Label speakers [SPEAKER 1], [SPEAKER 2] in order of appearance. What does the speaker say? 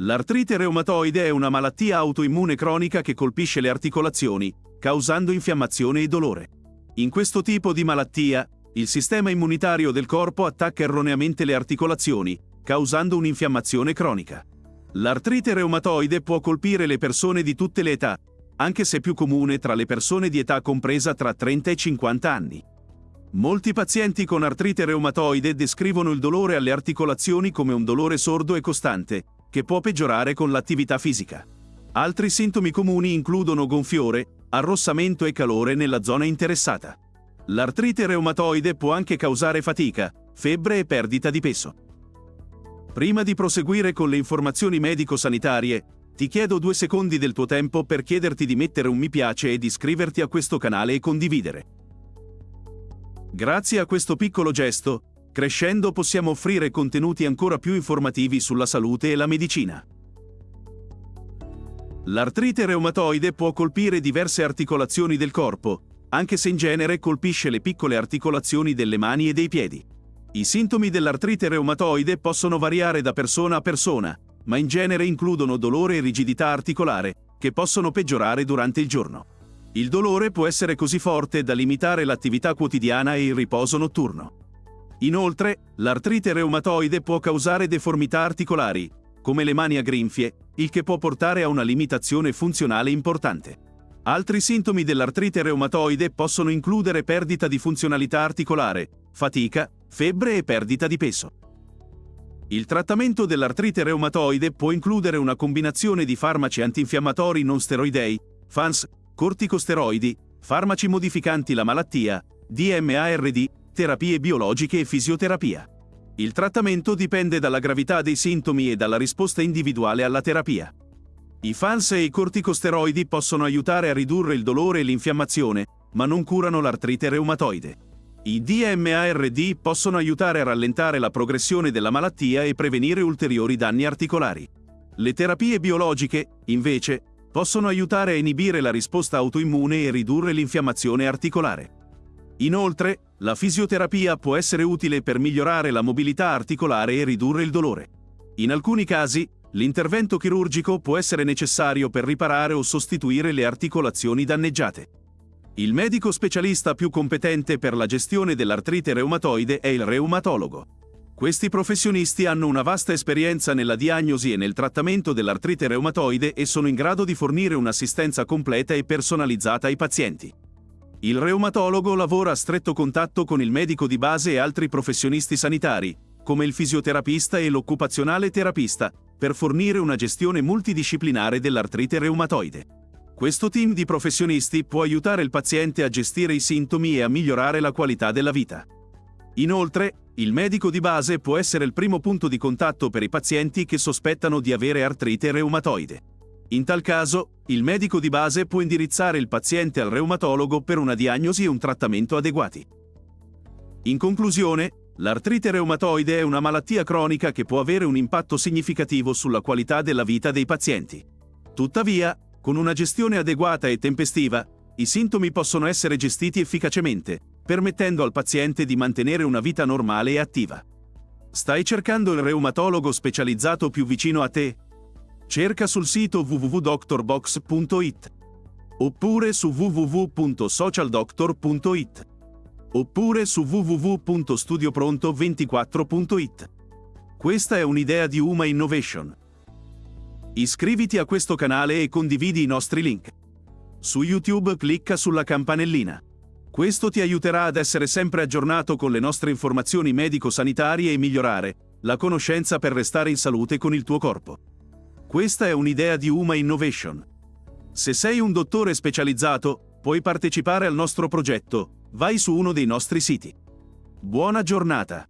[SPEAKER 1] L'artrite reumatoide è una malattia autoimmune cronica che colpisce le articolazioni, causando infiammazione e dolore. In questo tipo di malattia, il sistema immunitario del corpo attacca erroneamente le articolazioni, causando un'infiammazione cronica. L'artrite reumatoide può colpire le persone di tutte le età, anche se più comune tra le persone di età compresa tra 30 e 50 anni. Molti pazienti con artrite reumatoide descrivono il dolore alle articolazioni come un dolore sordo e costante, che può peggiorare con l'attività fisica. Altri sintomi comuni includono gonfiore, arrossamento e calore nella zona interessata. L'artrite reumatoide può anche causare fatica, febbre e perdita di peso. Prima di proseguire con le informazioni medico-sanitarie, ti chiedo due secondi del tuo tempo per chiederti di mettere un mi piace e di iscriverti a questo canale e condividere. Grazie a questo piccolo gesto, crescendo possiamo offrire contenuti ancora più informativi sulla salute e la medicina. L'artrite reumatoide può colpire diverse articolazioni del corpo, anche se in genere colpisce le piccole articolazioni delle mani e dei piedi. I sintomi dell'artrite reumatoide possono variare da persona a persona, ma in genere includono dolore e rigidità articolare, che possono peggiorare durante il giorno. Il dolore può essere così forte da limitare l'attività quotidiana e il riposo notturno. Inoltre, l'artrite reumatoide può causare deformità articolari, come le mani a grinfie, il che può portare a una limitazione funzionale importante. Altri sintomi dell'artrite reumatoide possono includere perdita di funzionalità articolare, fatica, febbre e perdita di peso. Il trattamento dell'artrite reumatoide può includere una combinazione di farmaci antinfiammatori non steroidei, FANS, corticosteroidi, farmaci modificanti la malattia, DMARD, terapie biologiche e fisioterapia. Il trattamento dipende dalla gravità dei sintomi e dalla risposta individuale alla terapia. I FANS e i corticosteroidi possono aiutare a ridurre il dolore e l'infiammazione, ma non curano l'artrite reumatoide. I DMARD possono aiutare a rallentare la progressione della malattia e prevenire ulteriori danni articolari. Le terapie biologiche, invece, possono aiutare a inibire la risposta autoimmune e ridurre l'infiammazione articolare. Inoltre, la fisioterapia può essere utile per migliorare la mobilità articolare e ridurre il dolore. In alcuni casi, l'intervento chirurgico può essere necessario per riparare o sostituire le articolazioni danneggiate. Il medico specialista più competente per la gestione dell'artrite reumatoide è il reumatologo. Questi professionisti hanno una vasta esperienza nella diagnosi e nel trattamento dell'artrite reumatoide e sono in grado di fornire un'assistenza completa e personalizzata ai pazienti. Il reumatologo lavora a stretto contatto con il medico di base e altri professionisti sanitari, come il fisioterapista e l'occupazionale terapista, per fornire una gestione multidisciplinare dell'artrite reumatoide. Questo team di professionisti può aiutare il paziente a gestire i sintomi e a migliorare la qualità della vita. Inoltre, il medico di base può essere il primo punto di contatto per i pazienti che sospettano di avere artrite reumatoide. In tal caso, il medico di base può indirizzare il paziente al reumatologo per una diagnosi e un trattamento adeguati. In conclusione, l'artrite reumatoide è una malattia cronica che può avere un impatto significativo sulla qualità della vita dei pazienti. Tuttavia, con una gestione adeguata e tempestiva, i sintomi possono essere gestiti efficacemente, permettendo al paziente di mantenere una vita normale e attiva. Stai cercando il reumatologo specializzato più vicino a te? Cerca sul sito www.doctorbox.it oppure su www.socialdoctor.it oppure su www.studiopronto24.it. Questa è un'idea di Uma Innovation. Iscriviti a questo canale e condividi i nostri link. Su YouTube clicca sulla campanellina. Questo ti aiuterà ad essere sempre aggiornato con le nostre informazioni medico-sanitarie e migliorare la conoscenza per restare in salute con il tuo corpo. Questa è un'idea di Uma Innovation. Se sei un dottore specializzato, puoi partecipare al nostro progetto. Vai su uno dei nostri siti. Buona giornata!